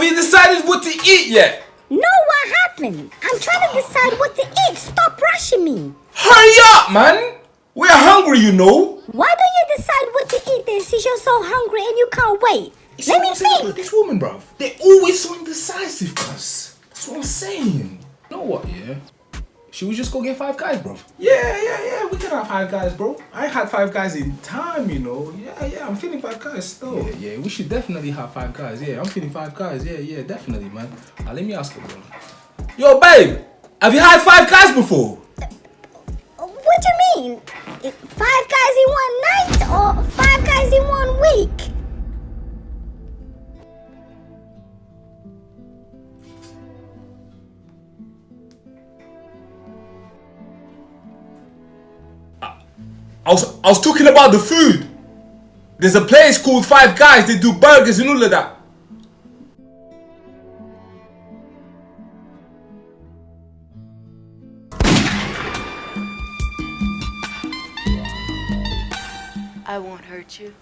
Have you decided what to eat yet? No, what happened? I'm trying to decide what to eat. Stop rushing me. Hurry up, man! We're hungry, you know. Why don't you decide what to eat then since you're so hungry and you can't wait? See Let me about. This woman, bruv. They're always so indecisive, cuz. That's what I'm saying. You know what, yeah? Should we just go get five guys, bro? Yeah, yeah, yeah. We can have five guys, bro. I had five guys in time, you know. Yeah, yeah. I'm feeling five guys still. Yeah, yeah. We should definitely have five guys. Yeah, I'm feeling five guys. Yeah, yeah, definitely, man. Uh, let me ask you, bro. Yo, babe. Have you had five guys before? What do you mean? Five guys in one night I was I was talking about the food. There's a place called Five Guys. They do burgers and all of that. I won't hurt you.